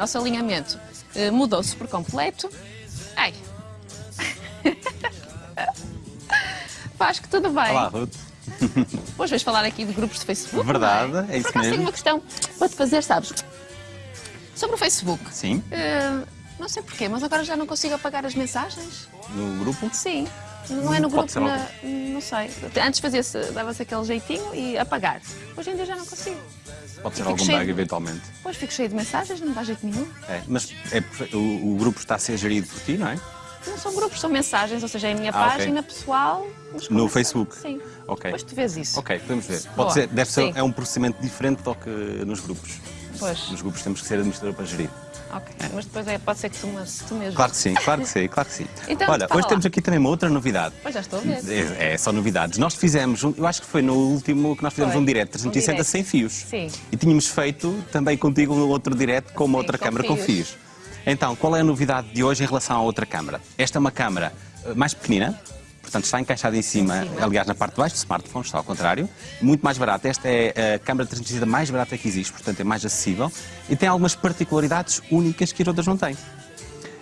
nosso alinhamento uh, mudou-se por completo. Ai. Que tudo bem. Olá, Ruth. Hoje vais falar aqui de grupos de Facebook. Verdade, não é? é isso Por acaso mesmo. tenho uma questão para te fazer, sabes? Sobre o Facebook. Sim, Uh, não sei porquê, mas agora já não consigo apagar as mensagens. no grupo. Sim. Não é no Pode grupo, na- não sei. Antes fazia-se, dava-se aquele jeitinho e apagar. Hoje em dia já não consigo. Pode ser algum bug, de- eventualmente. Depois fico cheio de mensagens, não dá jeito nenhum. É, mas é o, o grupo está a ser gerido por ti, não é? Não são grupos, são mensagens, ou seja, é a minha Ah, página pessoal. mas com No. Facebook? Sim. Ok. Depois tu vês isso. Ok, podemos ver. Pode Boa. ser, deve ser, Sim. é um procedimento diferente do que nos grupos. Pois. Nos grupos temos que ser administrador para gerir. Ok. Mas depois é, pode ser que tu, mas, tu mesmo. Claro que sim, claro que sim, claro que sim. Então, Olha, hoje lá. temos aqui também uma outra novidade. Pois já estou a ver. É, é só novidades. Nós fizemos, um- eu acho que foi no último que nós fizemos Foi. um direto Um 360 direct. sem fios. Sim. E tínhamos feito também contigo um outro direto com uma Sim, outra com câmara com fios. fios. Então, qual é a novidade de hoje em relação à outra câmara? Esta é uma câmara eh, mais pequenina, portanto está encaixada em cima, aliás na parte de baixo do smartphone, está ao contrário, muito mais barata. Esta é a câmara 360 mais barata que existe, portanto é mais acessível e tem algumas particularidades únicas que as outras não têm.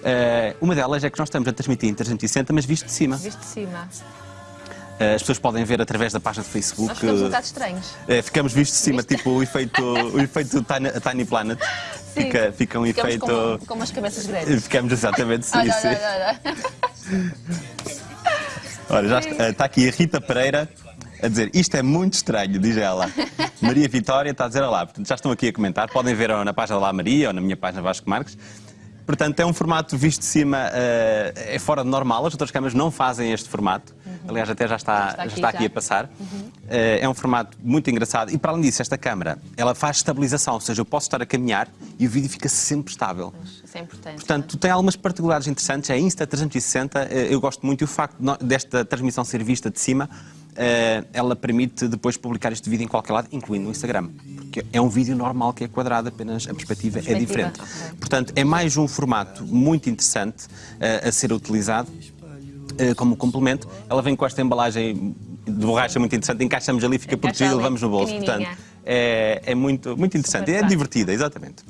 Eh, uma delas é que nós estamos a transmitir em 360, mas visto de cima. Visto de cima. Eh, as pessoas podem ver através da página do Facebook. Nós ficamos um eh, bocado estranhos. ficamos vistos de cima, tipo o efeito, o efeito Tiny, Tiny Planet. Sim. Fica, fica um Ficamos efeito. com, com umas cabeças grandes. Ficamos exatamente, sim, Olha, olha, olha, olha. Já está, está aqui a Rita Pereira a dizer isto é muito estranho, diz ela. Maria Vitória está a dizer olá. Portanto, já estão aqui a comentar. Podem ver na página lá Maria ou na minha página Vasco Marques. Portanto, é um formato visto de cima, eh, é fora de normal. As outras câmaras não fazem este formato. Aliás, até já está, Uhum. Já está já aqui, está aqui já. a passar. Eh, é um formato muito engraçado. E para além disso, esta câmara, ela faz estabilização. Ou seja, eu posso estar a caminhar e o vídeo fica sempre estável. Isso é importante. Portanto, tem algumas particularidades interessantes. A Insta360, eh, eu gosto muito e o facto desta transmissão ser vista de cima, ela permite depois publicar este vídeo em qualquer lado, incluindo no Instagram. Porque é um vídeo normal que é quadrado, apenas a perspectiva, é Perspectiva, diferente. ok. Portanto, é mais um formato muito interessante eh, a ser utilizado eh, como complemento. Ela vem com esta embalagem de borracha muito interessante, encaixamos ali, fica protegido, levamos no bolso. Portanto, é, é muito, muito interessante. Super É divertida, exatamente.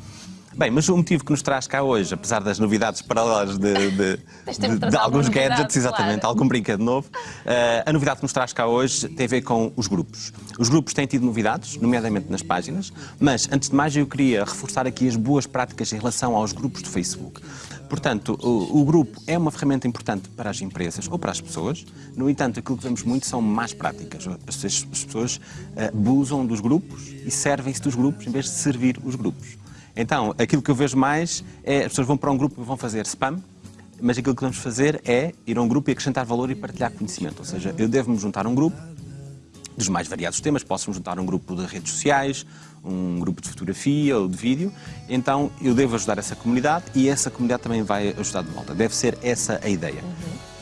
Bem, mas o motivo que nos traz cá hoje, apesar das novidades paralelas de, de- de de- alguns gadgets, exatamente, claro. algum brinquedo novo, eh, a novidade que nos traz cá hoje tem a ver com os grupos. Os grupos têm tido novidades, nomeadamente nas páginas, mas antes de mais eu queria reforçar aqui as boas práticas em relação aos grupos do Facebook. Portanto, o, o grupo é uma ferramenta importante para as empresas ou para as pessoas. No entanto, aquilo que vemos muito são más práticas. As pessoas, as pessoas eh, abusam dos grupos e servem-se dos grupos em vez de servir os grupos. Então, aquilo que eu vejo mais é as pessoas vão para um grupo e vão fazer spam, mas aquilo que vamos fazer é ir a um grupo e acrescentar valor e partilhar conhecimento. Ou seja, eu devo-me juntar a um grupo dos mais variados temas, posso-me juntar a um grupo de redes sociais, um grupo de fotografia ou de vídeo, então eu devo ajudar essa comunidade e essa comunidade também vai ajudar de volta. Deve ser essa a ideia.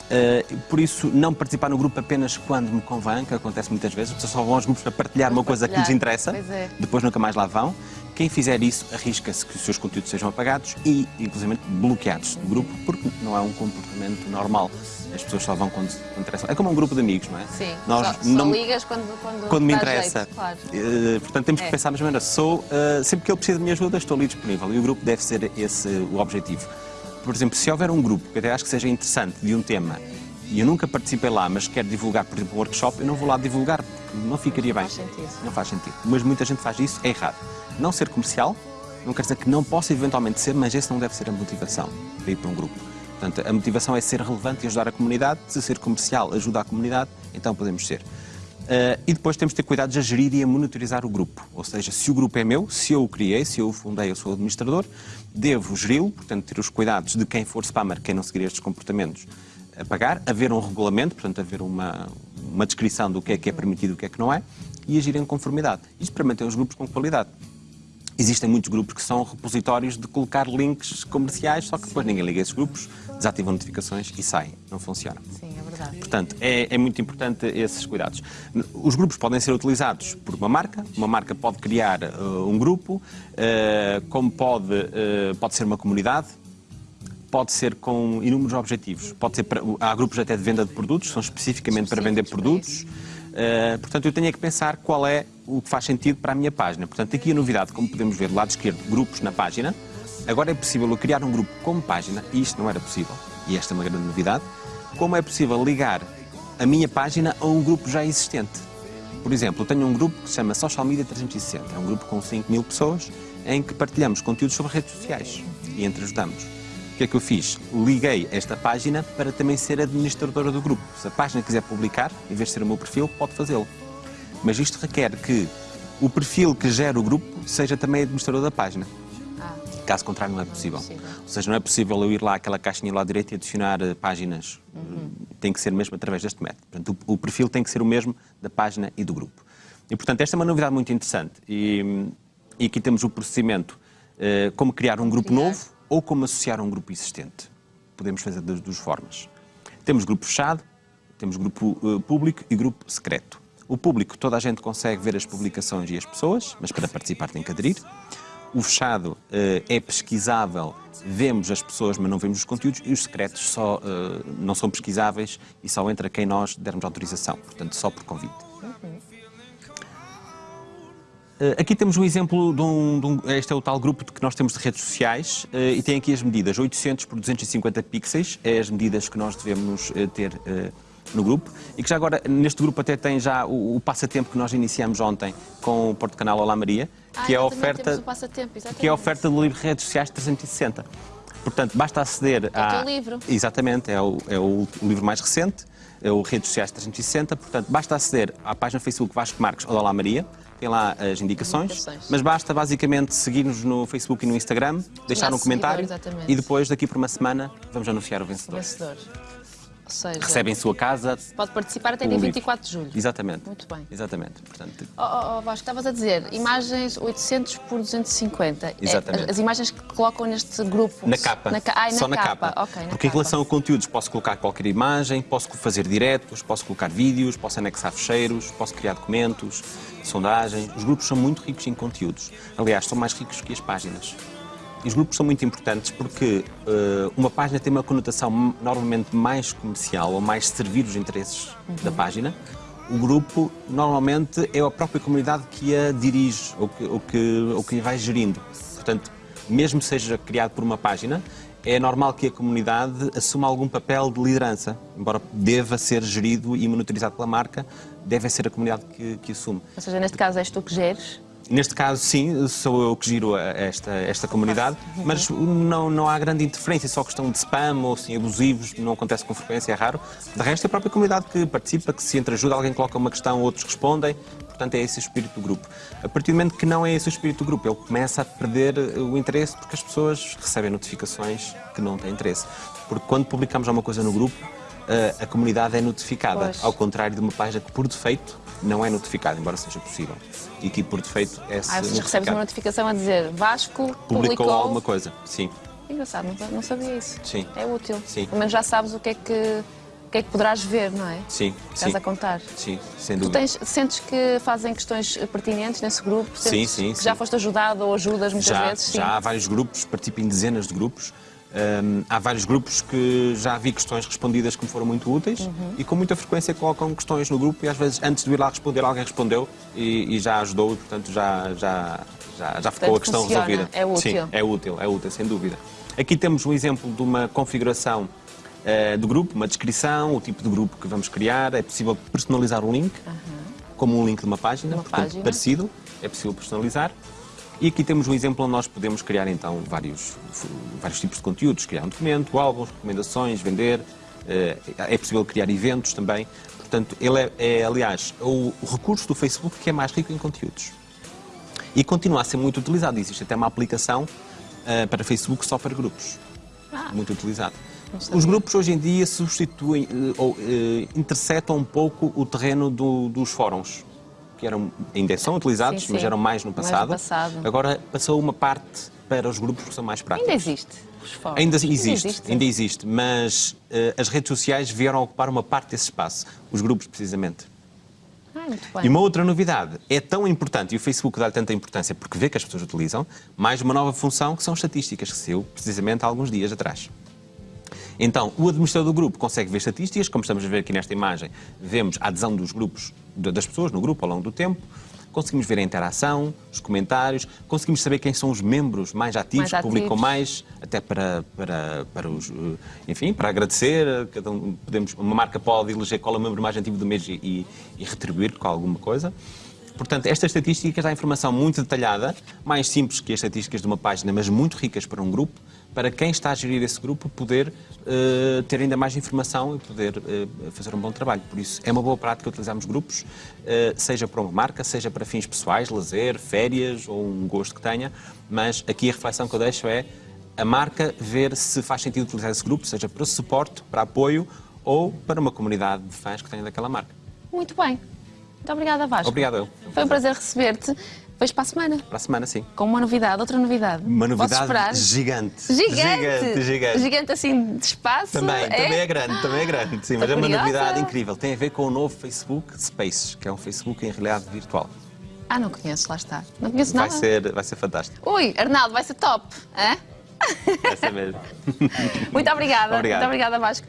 Uh, por isso, não participar no grupo apenas quando me convém, que acontece muitas vezes, as pessoas só vão aos grupos para partilhar uma coisa que lhes partilhar, interessa, é. depois nunca mais lá vão. Quem fizer isso arrisca-se que os seus conteúdos sejam apagados e, inclusive, bloqueados do grupo, porque não é um comportamento normal. As pessoas só vão quando, quando interessa. É como um grupo de amigos, não é? Sim. Nós só, só não- ligas quando, quando, quando me interessa. Jeito, claro. Eh, portanto, temos que É. pensar na mesma maneira. Sou, eh, sempre que ele precisa de minha ajuda, estou ali disponível. E o grupo deve ser esse o objetivo. Por exemplo, se houver um grupo que até acho que seja interessante de um tema e eu nunca participei lá, mas quero divulgar, por exemplo, um workshop, eu não vou lá divulgar, porque não ficaria bem. faz sentido. Não faz sentido. Mas muita gente faz isso, é errado. Não ser comercial, não quer dizer que não possa eventualmente ser, mas esse não deve ser a motivação para ir para um grupo. Portanto, a motivação é ser relevante e ajudar a comunidade. Se ser comercial ajuda a comunidade, então podemos ser. Eh, e depois temos de ter cuidado a gerir e a monitorizar o grupo. Ou seja, se o grupo é meu, se eu o criei, se eu o fundei, eu sou o administrador, devo geri-lo, portanto, ter os cuidados de quem for spammer, quem não seguir estes comportamentos, apagar, haver um regulamento, portanto, haver uma, uma descrição do que é que é permitido e o que é que não é, e agir em conformidade. Isto para manter os grupos com qualidade. Existem muitos grupos que são repositórios de colocar links comerciais, só que depois ninguém liga esses grupos, desativam notificações e saem. Não funciona. Sim, é verdade. Portanto, é, é muito importante esses cuidados. Os grupos podem ser utilizados por uma marca, uma marca pode criar eh, um grupo, eh, como pode, eh, pode ser uma comunidade, pode ser com inúmeros objetivos. Pode ser para- há grupos até de venda de produtos, são especificamente para vender para produtos. Uh, portanto, eu tenho é que pensar qual é o que faz sentido para a minha página. Portanto, aqui a novidade, como podemos ver do lado esquerdo, grupos na página, Agora é possível eu criar um grupo como página, e isto não era possível, e esta é uma grande novidade, como é possível ligar a minha página a um grupo já existente. Por exemplo, eu tenho um grupo que se chama Social Media 360, é um grupo com 5 mil pessoas, em que partilhamos conteúdos sobre redes sociais e entreajudamos. O que é que eu fiz? Liguei esta página para também ser administradora do grupo. Se a página quiser publicar, em vez de ser o meu perfil, pode fazê-lo. Mas isto requer que o perfil que gera o grupo seja também administrador da página. Ah, Caso contrário, não é possível. Possível. Ou seja, não é possível eu ir lá àquela caixinha lá à direita e adicionar eh, páginas. Tem que ser mesmo através deste método. Portanto, o, o perfil tem que ser o mesmo da página e do grupo. E, portanto, esta é uma novidade muito interessante. E, e aqui temos o procedimento eh, como criar um grupo Criar. novo ou como associar um grupo existente. Podemos fazer das duas formas. Temos grupo fechado, temos grupo eh, público e grupo secreto. O público, toda a gente consegue ver as publicações e as pessoas, mas para participar tem que aderir. O fechado eh, é pesquisável, vemos as pessoas, mas não vemos os conteúdos, e os secretos só eh, não são pesquisáveis e só entra quem nós dermos autorização, portanto, só por convite. Eh, Aqui temos um exemplo de um, de um- Este é o tal grupo que nós temos de redes sociais e tem aqui as medidas 800 por 250 pixels, é as medidas que nós devemos ter no grupo e que já agora neste grupo até tem já o, o passatempo que nós iniciamos ontem com o Porto Canal Olá Maria, que é a Ah, oferta que é a oferta do livro Redes Sociais 360. Portanto, basta aceder É o teu livro. Exatamente, é o, é o livro mais recente, é o Redes Sociais 360. Portanto, basta aceder à página Facebook Vasco Marques ou Olá Maria, tem lá as indicações, Indicações. mas basta basicamente seguir-nos no Facebook e no Instagram, deixar um Nosso comentário seguidor, e depois, daqui por uma semana, vamos anunciar o O vencedor. Ou seja, Recebe em sua casa. pode participar até dia livro. 24 de julho. Exatamente. Muito bem. Exatamente. Portanto, Oh, oh, oh, Vasco, estavas a dizer, imagens 800 por 250. É, Exatamente. as, as imagens que colocam neste grupo. Na capa. Na, ai, Só na capa. Ok, na Porque em capa. relação a conteúdos, posso colocar qualquer imagem, posso fazer diretos, posso colocar vídeos, posso anexar fecheiros, posso criar documentos, sondagens. Os grupos são muito ricos em conteúdos. Aliás, são mais ricos que as páginas. E os grupos são muito importantes porque eh, uma página tem uma conotação normalmente mais comercial ou mais servir os interesses da página. O grupo, normalmente, é a própria comunidade que a dirige ou que, ou que, ou que a vai gerindo. Portanto, mesmo seja criado por uma página, é normal que a comunidade assuma algum papel de liderança. Embora deva ser gerido e monitorizado pela marca, deve ser a comunidade que, que assume. Ou seja, neste caso és tu que geres. Neste caso, sim, sou eu que giro esta, esta comunidade, mas não, não há grande interferência, só questão de spam ou assim, abusivos, não acontece com frequência, é raro. De resto, é a própria comunidade que participa, que se entreajuda, alguém coloca uma questão, outros respondem, portanto é esse o espírito do grupo. A partir do momento que não é esse o espírito do grupo, ele começa a perder eh, o interesse porque as pessoas recebem notificações que não têm interesse. Porque quando publicamos alguma coisa no grupo, eh, a comunidade é notificada, Pois. ao contrário de uma página que, por defeito, não é notificada, embora seja possível. E que, por defeito, é Ah, vocês recebem uma notificação a dizer Vasco Publicou, publicou. alguma coisa, sim. Engraçado, não, sabia isso. Sim. É útil. Sim. Pelo menos já sabes o que é que, o que, é que poderás ver, não é? Sim, Estás sim. a contar. Sim, sem Tu dúvida. tens, sentes que fazem questões pertinentes nesse grupo? Sentes sim, que sim. já foste ajudado ou ajudas muitas já, vezes? Sim. já há vários grupos, participo em dezenas de grupos. Hum, há vários grupos que já vi questões respondidas que me foram muito úteis Uhum. e com muita frequência colocam questões no grupo e às vezes antes de ir lá responder alguém respondeu e, e já ajudou e portanto já, já, já, já ficou Portanto, a questão funciona, resolvida. é útil. Sim, é útil, é útil, sem dúvida. Aqui temos um exemplo de uma configuração eh, do grupo, uma descrição, o tipo de grupo que vamos criar, é possível personalizar o link, como um link de uma página, Uma portanto, página. parecido, é possível personalizar. E aqui temos um exemplo onde nós podemos criar então vários, vários tipos de conteúdos, criar um documento, álbuns, recomendações, vender, eh, é possível criar eventos também. Portanto, ele é, é, aliás, o, recurso do Facebook que é mais rico em conteúdos. E continua a ser muito utilizado. Existe até uma aplicação eh, para Facebook só para grupos. Ah. Muito utilizado. Os grupos hoje em dia substituem eh, ou eh, interceptam um pouco o terreno do- dos fóruns, que eram, ainda são utilizados, Sim, mas sim. eram mais no Mais no passado. passado. Agora passou uma parte para os grupos que são mais práticos. Ainda existe. Os fóruns. Ainda existe, ainda existe, mas eh, as redes sociais vieram ocupar uma parte desse espaço, os grupos precisamente. Ah. E uma outra novidade, é tão importante, e o Facebook dá-lhe tanta importância porque vê que as pessoas utilizam, mais uma nova função que são estatísticas, que saiu precisamente há alguns dias atrás. Então, o administrador do grupo consegue ver estatísticas, como estamos a ver aqui nesta imagem, vemos a adesão dos grupos, das pessoas no grupo ao longo do tempo, conseguimos ver a interação, os comentários, conseguimos saber quem são os membros mais ativos, Mais que publicam ativos. mais, até para, para, para os, eh, enfim, para agradecer. Cada um, podemos, uma marca pode eleger qual é o membro mais ativo do mês e, e, e retribuir com alguma coisa. Portanto, estas estatísticas dão informação muito detalhada, mais simples que as estatísticas de uma página, mas muito ricas para um grupo, para quem está a gerir esse grupo poder eh, ter ainda mais informação e poder eh, fazer um bom trabalho. Por isso, é uma boa prática utilizarmos grupos, eh, seja para uma marca, seja para fins pessoais, lazer, férias ou um gosto que tenha, mas aqui a reflexão que eu deixo é a marca ver se faz sentido utilizar esse grupo, seja para suporte, para apoio ou para uma comunidade de fãs que tenha daquela marca. Muito bem. Muito obrigada, Vasco. Obrigado eu. Foi um prazer receber-te. Vejo para a semana. Para a semana, sim. Com uma novidade, outra novidade. Uma novidade gigante. Gigante! Gigante, gigante. assim de espaço. Também, também é grande, também é grande. Sim, mas é uma novidade incrível. Tem a ver com o novo Facebook Spaces, que é um Facebook em realidade virtual. Ah, não conheço, lá está. Não conheço Vai nada. ser, vai ser fantástico. Ui, Arnaldo, vai ser top. hã? Vai ser mesmo. Muito obrigada. Obrigado. Muito obrigada, Vasco.